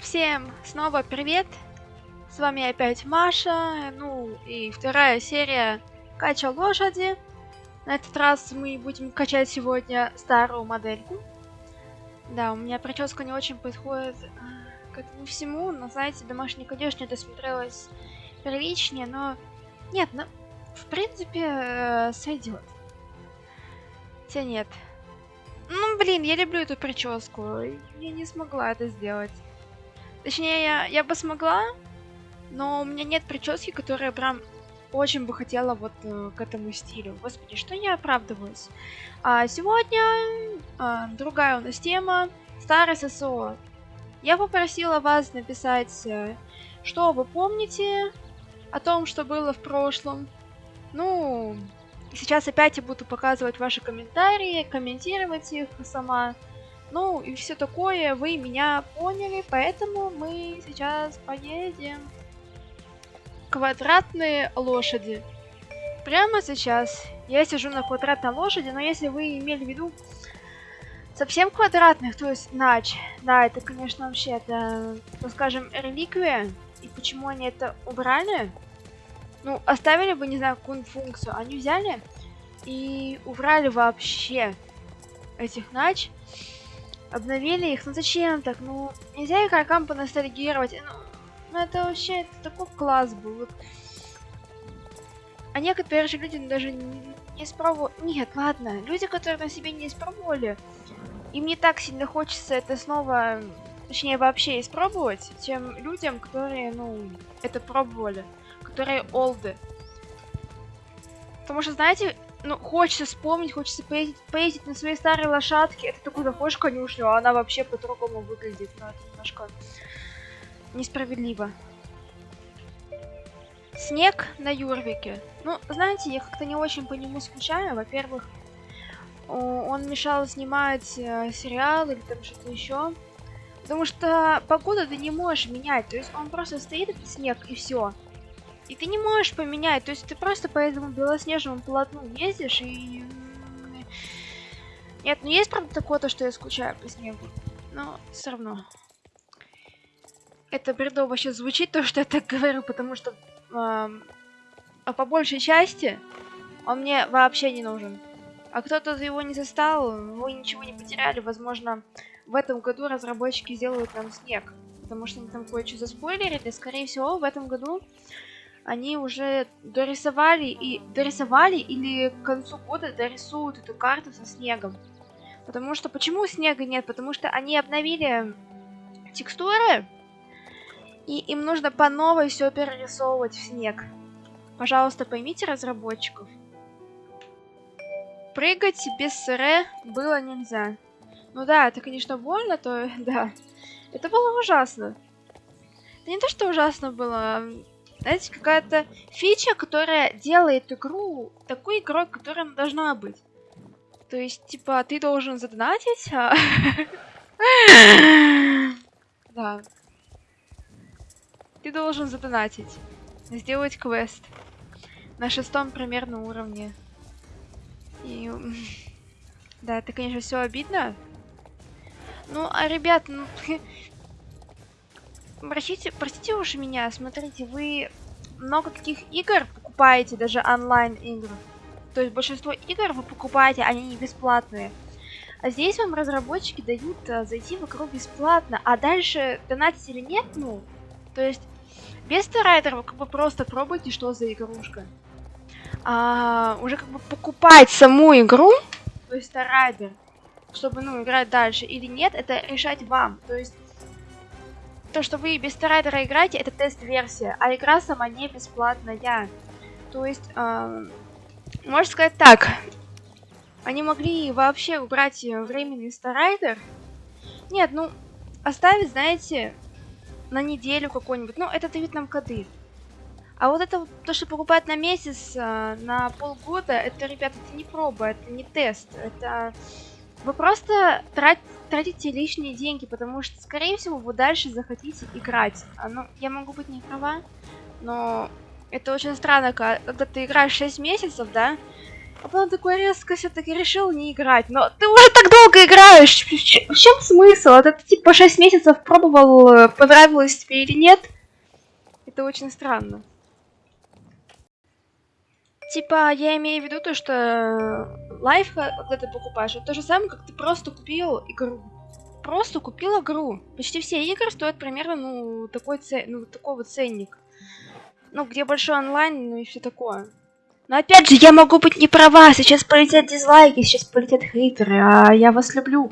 Всем снова привет! С вами опять Маша, ну и вторая серия Кача лошади. На этот раз мы будем качать сегодня старую модельку. Да, у меня прическа не очень подходит а, к этому всему, но знаете, домашней конечно это смотрелось приличнее, но нет, ну в принципе э, сойдет. Хотя нет. Ну блин, я люблю эту прическу, я не смогла это сделать. Точнее, я, я бы смогла, но у меня нет прически, которая прям очень бы хотела вот э, к этому стилю. Господи, что я оправдываюсь? А сегодня а, другая у нас тема. Старый ССО. Я попросила вас написать, э, что вы помните о том, что было в прошлом. Ну, сейчас опять я буду показывать ваши комментарии, комментировать их сама. Ну и все такое, вы меня поняли, поэтому мы сейчас поедем. Квадратные лошади. Прямо сейчас я сижу на квадратной лошади, но если вы имели в виду совсем квадратных, то есть нач, да, это, конечно, вообще, это, так скажем, реликвия. И почему они это убрали? Ну, оставили бы, не знаю, какую функцию. Они взяли и убрали вообще этих нач обновили их. Ну зачем так? Ну, нельзя игрокам поностальгировать. Ну, ну это вообще это такой класс был. Вот. А некоторые же люди даже не, не. Нет, ладно. Люди, которые на себе не испробовали, им не так сильно хочется это снова, точнее вообще испробовать, чем людям, которые, ну, это пробовали, которые олды. Потому что, знаете, ну, хочется вспомнить, хочется поездить, поездить на своей старой лошадке. Это такой заходишь в конюшню, а она вообще по-другому выглядит. Ну, это немножко несправедливо. Снег на Юрвике. Ну, знаете, я как-то не очень по нему скучаю. Во-первых, он мешал снимать э, сериал или там что-то еще. Потому что погоду ты не можешь менять. То есть он просто стоит, этот снег, и все. И ты не можешь поменять, то есть ты просто по этому белоснежному полотну ездишь и... Нет, ну есть правда такое, то, что я скучаю по снегу. Но все равно. Это бредово сейчас звучит, то, что я так говорю, потому что... Э, а по большей части он мне вообще не нужен. А кто-то его не застал, вы ничего не потеряли. Возможно, в этом году разработчики сделают нам снег. Потому что они там кое-что заспойлерили. Скорее всего, в этом году они уже дорисовали и дорисовали или к концу года дорисуют эту карту со снегом. Потому что почему снега нет? Потому что они обновили текстуры, и им нужно по новой все перерисовывать в снег. Пожалуйста, поймите разработчиков. Прыгать без сыре было нельзя. Ну да, это, конечно, больно, то да. Это было ужасно. Не то, что ужасно было, знаете, какая-то фича, которая делает игру такой игрой, которая она должна быть. То есть, типа, ты должен задонатить, а... Да. Ты должен задонатить. Сделать квест. На шестом примерно уровне. И... Да, это, конечно, все обидно. Ну, а, ребят, ну, Простите, простите уж меня, смотрите, вы много каких игр покупаете, даже онлайн игр. То есть большинство игр вы покупаете, они не бесплатные. А здесь вам разработчики дают а, зайти в игру бесплатно, а дальше донатить или нет, ну, то есть без старайдера вы как бы просто пробуйте, что за игрушка. А, уже как бы покупать саму игру, то есть старайдер, чтобы, ну, играть дальше или нет, это решать вам. То есть то, что вы без старайдера играете, это тест-версия, а игра сама не бесплатная. То есть, э, можно сказать так, они могли вообще убрать временный старайдер. Нет, ну, оставить, знаете, на неделю какой-нибудь. Ну, это дают нам коды. А вот это, то, что покупают на месяц, э, на полгода, это, ребята, это не проба, это не тест. Это вы просто трат тратите лишние деньги, потому что, скорее всего, вы дальше захотите играть. А, ну, я могу быть не права, но это очень странно, когда ты играешь 6 месяцев, да, А потом такой резко все-таки решил не играть. Но ты уже так долго играешь. В чем смысл? Это ты типа 6 месяцев пробовал, э, понравилось тебе или нет? Это очень странно. Типа, я имею в виду то, что лайф, когда ты покупаешь, это то же самое, как ты просто купил игру. Просто купил игру. Почти все игры стоят примерно, ну, такой, це... ну, такой вот ценник. Ну, где большой онлайн, ну и все такое. Но опять же, я могу быть не права. Сейчас полетят дизлайки, сейчас полетят хейтеры, а я вас люблю.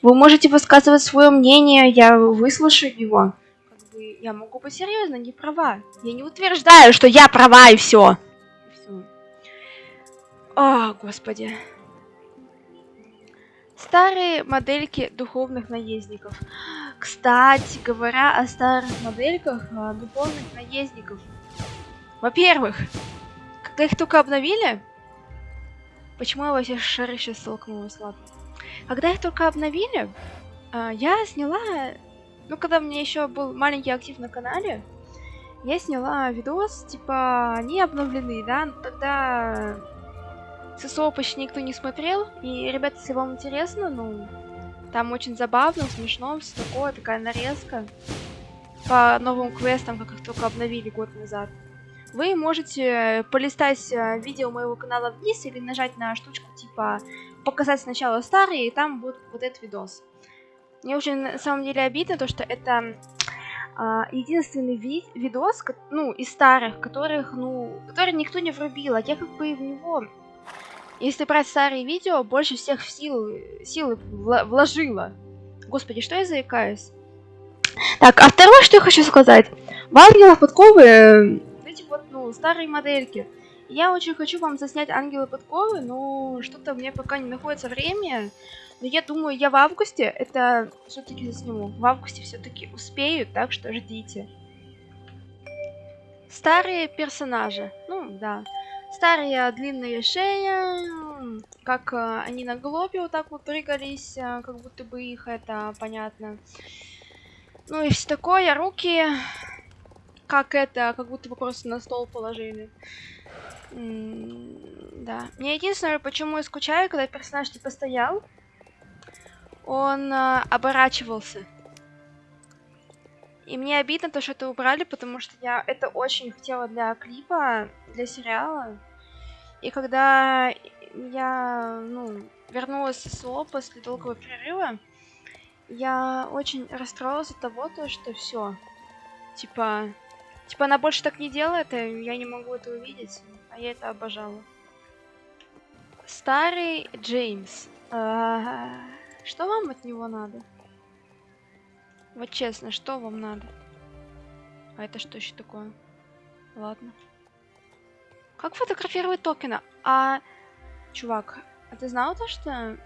Вы можете высказывать свое мнение, я выслушаю его. Как бы я могу быть серьезно, не права. Я не утверждаю, что я права и все. О, господи. Старые модельки духовных наездников. Кстати, говоря о старых модельках а, духовных наездников. Во-первых, когда их только обновили... Почему я во все шары сейчас столкнулась, ладно. Когда их только обновили, а, я сняла... Ну, когда у меня еще был маленький актив на канале, я сняла видос, типа, они обновлены, да, тогда ССО почти никто не смотрел. И, ребята, если вам интересно, ну, там очень забавно, смешно, все такое, такая нарезка по новым квестам, как их только обновили год назад. Вы можете полистать э, видео моего канала вниз или нажать на штучку типа показать сначала старые, и там будет вот этот видос. Мне очень на самом деле обидно то, что это а, единственный ви видос, ну, из старых, которых, ну, который никто не врубил, а я как бы в него если брать старые видео, больше всех сил, силы вложила. Господи, что я заикаюсь? Так, а второе, что я хочу сказать. В ангелах подковы, эти вот, ну, старые модельки. Я очень хочу вам заснять ангелы подковы, но что-то мне пока не находится время. Но я думаю, я в августе это все-таки засниму. В августе все-таки успею, так что ждите. Старые персонажи. Ну, да. Старая длинная шея, как э, они на глобе вот так вот прыгались, э, как будто бы их, это понятно. Ну и все такое, руки, как это, как будто бы просто на стол положили. Да. Мне единственное, почему я скучаю, когда персонаж типа стоял, он э, оборачивался. И мне обидно то, что это убрали, потому что я это очень хотела для клипа, для сериала. И когда я, ну, вернулась с СО после долгого перерыва, я очень расстроилась от того, то, что все, типа, типа она больше так не делает, и я не могу это увидеть, а я это обожала. Старый Джеймс. А, что вам от него надо? Вот честно, что вам надо? А это что еще такое? Ладно. Как фотографировать токена? А, чувак, а ты знал то, что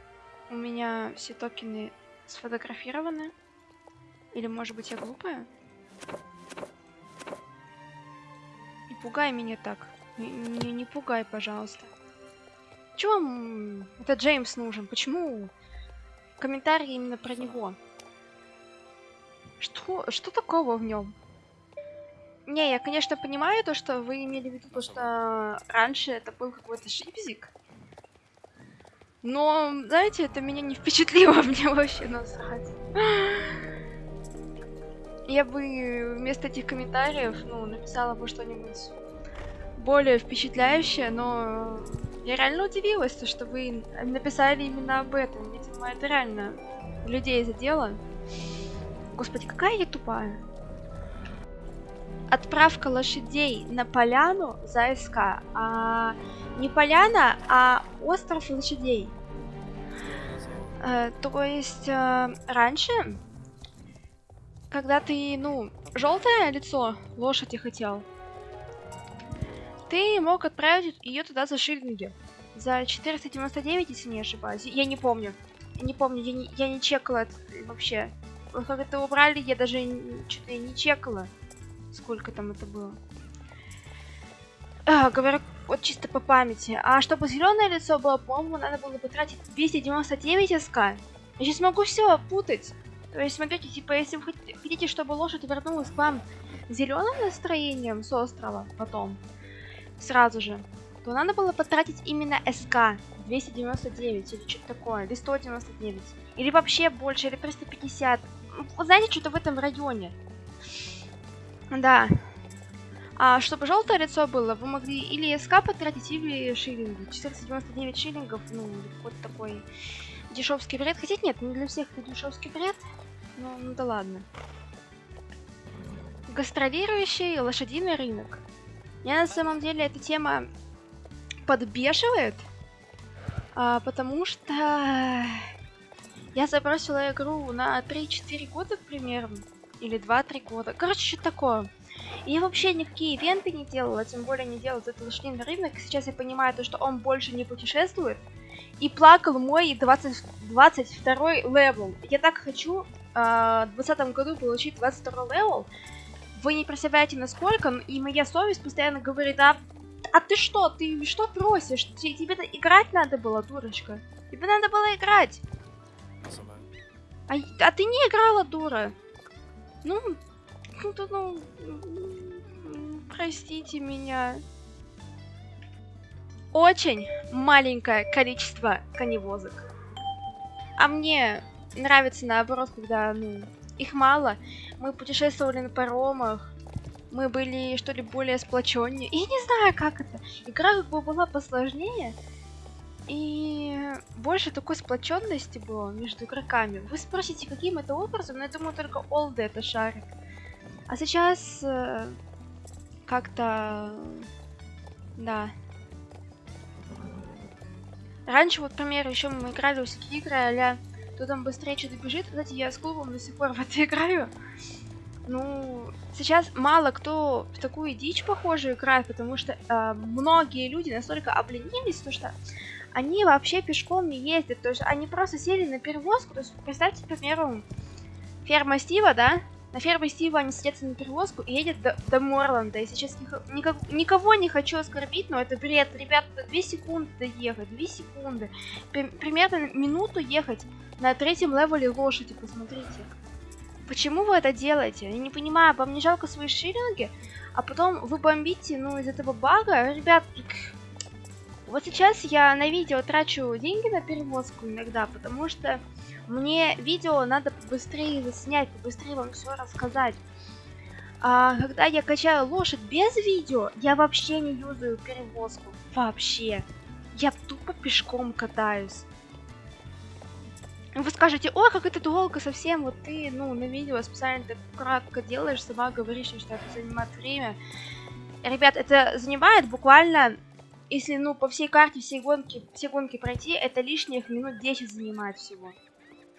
у меня все токены сфотографированы? Или, может быть, я глупая? Не пугай меня так. Не, не, не пугай, пожалуйста. Чего вам этот Джеймс нужен? Почему комментарии именно про него? Что, что такого в нем? Не, я, конечно, понимаю то, что вы имели в виду, то, что раньше это был какой-то шипзик. Но, знаете, это меня не впечатлило, мне вообще насрать. Я бы вместо этих комментариев, ну, написала бы что-нибудь более впечатляющее, но я реально удивилась, то, что вы написали именно об этом. Видимо, это реально людей задело. Господи, какая я тупая. Отправка лошадей на поляну за СК. А, не поляна, а остров лошадей. А, то есть а, раньше, когда ты, ну, желтое лицо лошади хотел, ты мог отправить ее туда за шиллинги. За 499, если не ошибаюсь. Я не помню. Не помню, я не, я не чекала это вообще как это убрали, я даже что-то не чекала, сколько там это было. А, говорю, вот чисто по памяти. А чтобы зеленое лицо было, по-моему, надо было потратить 299 СК. Я сейчас могу все путать. То есть, смотрите, типа, если вы хотите, чтобы лошадь вернулась к вам зеленым настроением с острова потом, сразу же, то надо было потратить именно СК 299 или что-то такое, или 199, или вообще больше, или 350. Знаете, что-то в этом районе. Да. А чтобы желтое лицо было, вы могли или СК потратить, или шиллинги. 499 шиллингов, ну, вот такой дешевский бред. Хотя нет, не для всех это дешевский бред. Ну, ну да ладно. Гастролирующий лошадиный рынок. Меня на самом деле эта тема подбешивает, а, потому что я забросила игру на 3-4 года примерно, или 2-3 года. Короче, что такое. И я вообще никакие ивенты не делала, тем более не делала этот лошадиный рынок. Сейчас я понимаю то, что он больше не путешествует. И плакал мой 20, 22 level. Я так хочу э, в 20 году получить 22 level. Вы не представляете, насколько, и моя совесть постоянно говорит, а, а ты что, ты что просишь? Тебе-то играть надо было, дурочка. Тебе надо было играть. А, а ты не играла, дура. Ну, ну, ну, простите меня. Очень маленькое количество коневозок. А мне нравится наоборот, когда, ну, их мало. Мы путешествовали на паромах. Мы были, что ли, более сплоченнее. Я не знаю, как это. Игра как бы была посложнее. И больше такой сплоченности было между игроками. Вы спросите, каким это образом? Но я думаю, только Олды это шарик. А сейчас э, как-то... Да. Раньше, вот, например, еще мы играли в всякие игры а кто там быстрее что-то бежит. Кстати, я с клубом до сих пор в это играю. Ну, сейчас мало кто в такую дичь похожую играет, потому что э, многие люди настолько обленились, то что они вообще пешком не ездят. То есть они просто сели на перевозку. То есть представьте, к примеру, ферма Стива, да? На ферме Стива они садятся на перевозку и едет до, до Морланда. Я сейчас никак, никого не хочу оскорбить, но это бред. Ребята, 2 секунды доехать, 2 секунды. Примерно минуту ехать на третьем левеле лошади, посмотрите. Почему вы это делаете? Я не понимаю, вам не жалко свои шиллинги? А потом вы бомбите, ну, из этого бага? Ребят, вот сейчас я на видео трачу деньги на перевозку иногда, потому что мне видео надо побыстрее заснять, побыстрее вам все рассказать. А когда я качаю лошадь без видео, я вообще не юзаю перевозку. Вообще. Я тупо пешком катаюсь. Вы скажете, ой, как это долго совсем, вот ты, ну, на видео специально так кратко делаешь, сама говоришь, что это занимает время. Ребят, это занимает буквально, если, ну, по всей карте все гонки, все гонки пройти, это лишних минут 10 занимает всего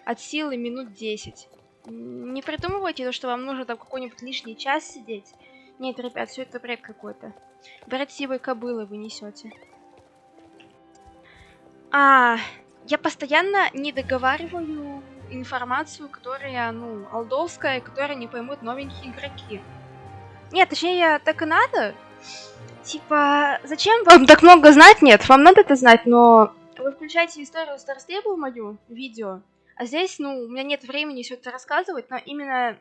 от силы минут 10. Не придумывайте то, что вам нужно там какой-нибудь лишний час сидеть. Нет, ребят, все это бред какой-то. Бред сивой кобылы вы несете. А, я постоянно не договариваю информацию, которая, ну, алдовская, которая не поймут новенькие игроки. Нет, точнее, так и надо. Типа, зачем вам так много знать? Нет, вам надо это знать, но вы включаете историю Star Stable мою, видео, а здесь, ну, у меня нет времени все это рассказывать, но именно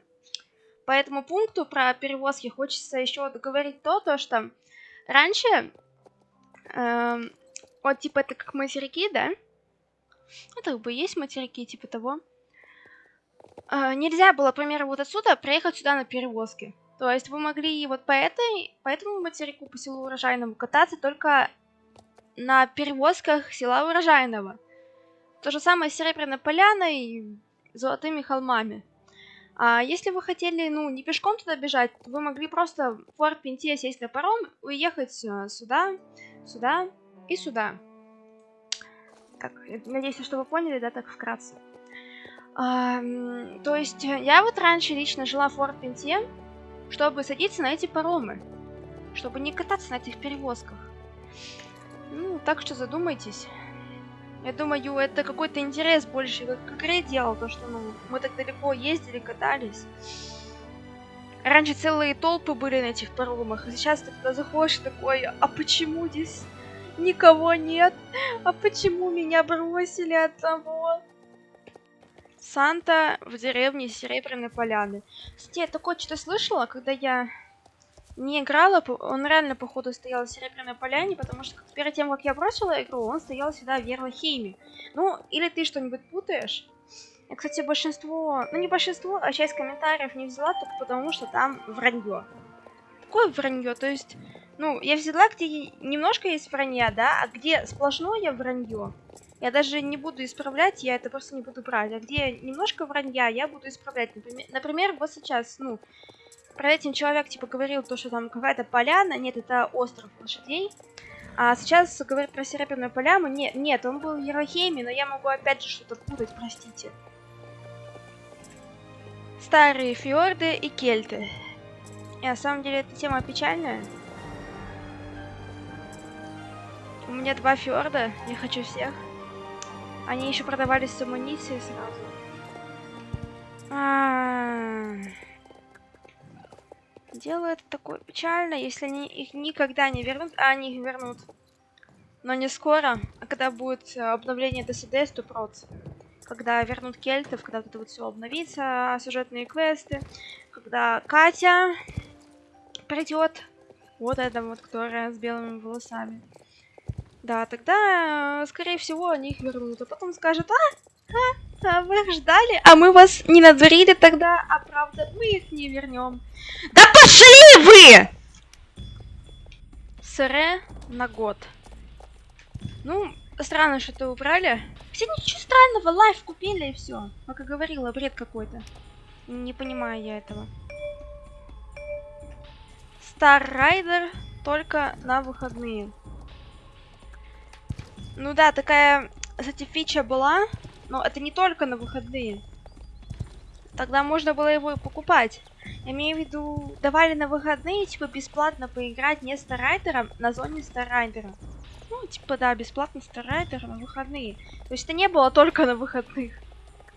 по этому пункту про перевозки хочется еще договорить то, то что раньше, э, вот типа это как материки, да? Ну, так бы есть материки, типа того. Э, нельзя было, например, вот отсюда проехать сюда на перевозке. То есть вы могли вот по этой, по этому материку, по селу Урожайному кататься только на перевозках села Урожайного. То же самое с Серебряной Поляной и Золотыми холмами. А если вы хотели, ну, не пешком туда бежать, то вы могли просто в Форт Пенте сесть на паром уехать сюда, сюда и сюда. Так, надеюсь, что вы поняли, да, так вкратце. А, то есть, я вот раньше лично жила в Форт Пенте, чтобы садиться на эти паромы, чтобы не кататься на этих перевозках. Ну, так что задумайтесь. Я думаю, это какой-то интерес больше к игре делал, то что ну, мы так далеко ездили, катались. Раньше целые толпы были на этих паромах, а сейчас ты туда заходишь такой, а почему здесь никого нет? А почему меня бросили одного? Санта в деревне Серебряной Поляны. Кстати, я такое что-то слышала, когда я не играла, он реально, походу, стоял в Серебряной Поляне, потому что перед тем, как я бросила игру, он стоял всегда в Верлахейме. Ну, или ты что-нибудь путаешь? Я, кстати, большинство, ну не большинство, а часть комментариев не взяла только потому, что там вранье. Такое вранье, то есть, ну, я взяла, где немножко есть вранья, да, а где сплошное вранье, я даже не буду исправлять, я это просто не буду брать. А где немножко вранья, я буду исправлять. Например, например вот сейчас, ну, про этим человек, типа, говорил то, что там какая-то поляна. Нет, это остров лошадей. А сейчас говорит про Серебряную поляму. Нет, нет, он был в Ерохеме, но я могу опять же что-то путать, простите. Старые фьорды и кельты. И на самом деле эта тема печальная. У меня два фьорда, не хочу всех. Они еще продавались с амуницией сразу. А -а -а. Дело это такое печально, если они их никогда не вернут, а они их вернут. Но не скоро, а когда будет э, обновление ДСД 100%. Когда вернут кельтов, когда это вот все обновится, сюжетные квесты. Когда Катя придет. Вот эта вот, которая с белыми волосами. Да, тогда, э, скорее всего, они их вернут. А потом скажут, а, а, а вы их ждали, а мы вас не надурили тогда, а правда, мы их не вернем. Да пошли вы! Сыре на год. Ну, странно, что это убрали. Все ничего странного, лайф купили и все. Как и говорила, бред какой-то. Не понимаю я этого. Rider только на выходные. Ну да, такая, кстати, фича была, но это не только на выходные. Тогда можно было его и покупать. Я имею в виду, давали на выходные, типа, бесплатно поиграть не Старрайдером на зоне Старрайдера. Ну, типа, да, бесплатно Star Rider на выходные. То есть это не было только на выходных.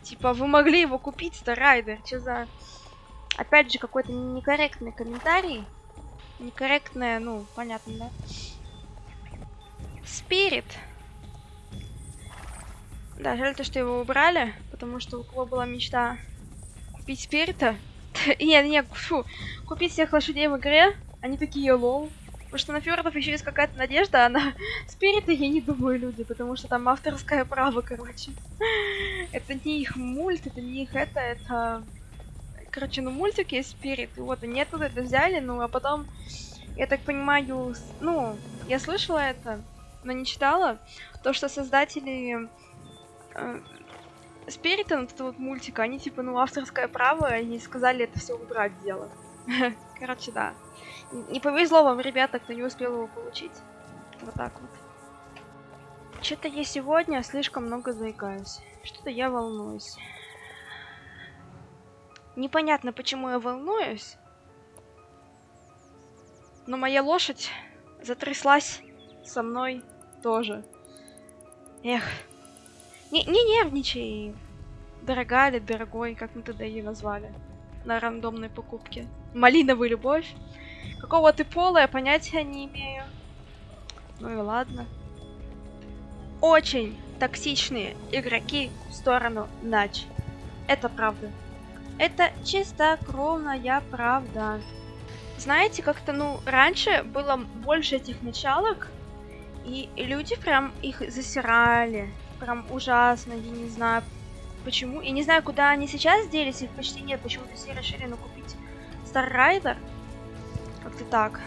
Типа, вы могли его купить, Star Rider. Че за... Опять же, какой-то некорректный комментарий. Некорректное, ну, понятно, да? Спирит. Да, жаль то, что его убрали, потому что у кого была мечта купить спирита. Нет, нет, фу, купить всех лошадей в игре, они такие лол. Потому что на фьордов еще есть какая-то надежда, а на спирита я не думаю люди, потому что там авторское право, короче. Это не их мульт, это не их это, это... Короче, ну мультик есть спирит, и вот они оттуда это взяли, ну а потом, я так понимаю, ну, я слышала это, но не читала, то, что создатели э, Спирита, вот этого вот мультика, они типа, ну, авторское право, они сказали это все убрать дело. Короче, да. Не повезло вам, ребята, кто не успел его получить. Вот так вот. Что-то я сегодня слишком много заикаюсь. Что-то я волнуюсь. Непонятно, почему я волнуюсь. Но моя лошадь затряслась со мной тоже. Эх. Не, не нервничай. Дорогая или дорогой, как мы тогда ее назвали. На рандомной покупке. Малиновая любовь. Какого ты пола, я понятия не имею. Ну и ладно. Очень токсичные игроки в сторону Нач. Это правда. Это чистокровная правда. Знаете, как-то, ну, раньше было больше этих началок, и люди прям их засирали прям ужасно, я не знаю почему. Я не знаю, куда они сейчас делись, их почти нет. Почему-то все решили накупить Star Rider. Как-то так.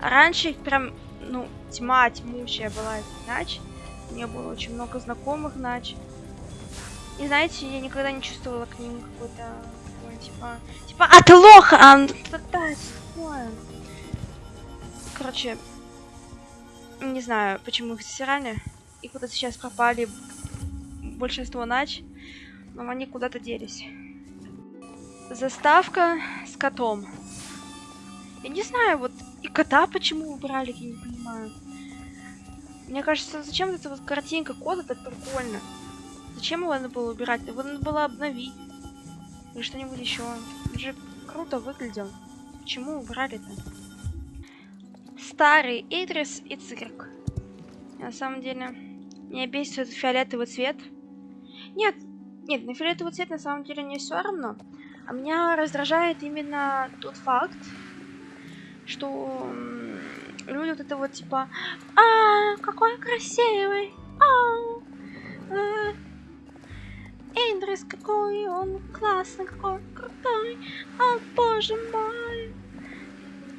А раньше их прям, ну, тьма тьмущая была Нач. У было очень много знакомых Нач. И знаете, я никогда не чувствовала к ним какой-то типа... Типа, а ты лох! А, да, да, Короче, не знаю, почему их засирали и куда-то сейчас пропали большинство нач, но они куда-то делись. Заставка с котом. Я не знаю, вот и кота почему убрали, я не понимаю. Мне кажется, зачем эта вот картинка кота так прикольно? Зачем его надо было убирать? Его надо было обновить. Или что-нибудь еще. Он же круто выглядел. Почему убрали-то? Старый Идрис и Цирк. На самом деле, меня бесит этот фиолетовый цвет. Нет, нет, на фиолетовый цвет на самом деле не все равно. А меня раздражает именно тот факт, что люди вот это вот типа, а, какой красивый, а, э, Эндрис, какой он классный, какой крутой, а, боже мой.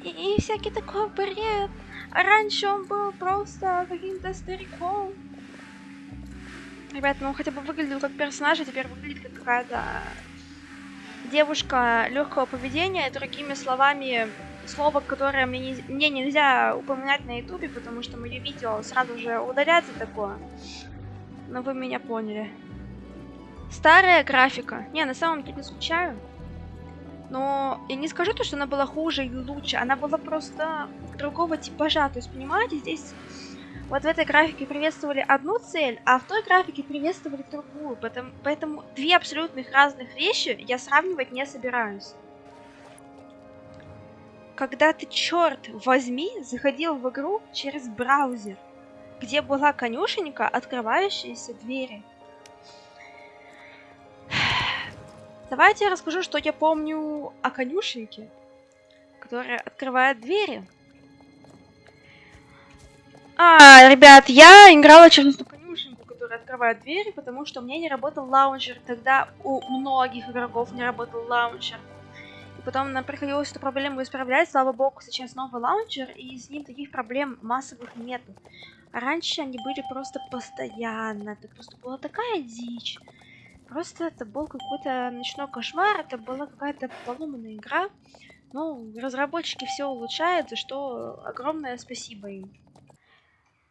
И, и всякий такой бред. Раньше он был просто каким-то стариком. Ребят, ну хотя бы выглядел как персонаж, а теперь выглядит как какая-то девушка легкого поведения, другими словами, слово, которое мне, не, мне нельзя упоминать на ютубе, потому что мое видео сразу же удаляется такое. Но вы меня поняли. Старая графика. Не, на самом деле скучаю. Но я не скажу то, что она была хуже или лучше. Она была просто другого типажа. То есть, понимаете, здесь вот в этой графике приветствовали одну цель, а в той графике приветствовали другую. Поэтому, поэтому две абсолютных разных вещи я сравнивать не собираюсь. Когда ты, черт возьми, заходил в игру через браузер, где была конюшенька, открывающиеся двери. Давайте я расскажу, что я помню о конюшеньке, которая открывает двери. А, ребят, я играла через эту конюшеньку, которая открывает двери, потому что у меня не работал лаунчер. Тогда у многих игроков не работал лаунчер. И потом нам приходилось эту проблему исправлять. Слава богу, сейчас новый лаунчер, и с ним таких проблем массовых нету. А раньше они были просто постоянно. Это просто была такая дичь. Просто это был какой-то ночной кошмар, это была какая-то поломанная игра. Ну, разработчики все улучшают, за что огромное спасибо им.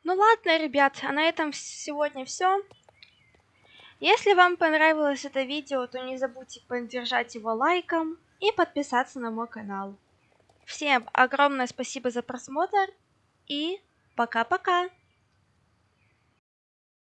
Ну ладно, ребят, а на этом сегодня все. Если вам понравилось это видео, то не забудьте поддержать его лайком и подписаться на мой канал. Всем огромное спасибо за просмотр и пока-пока!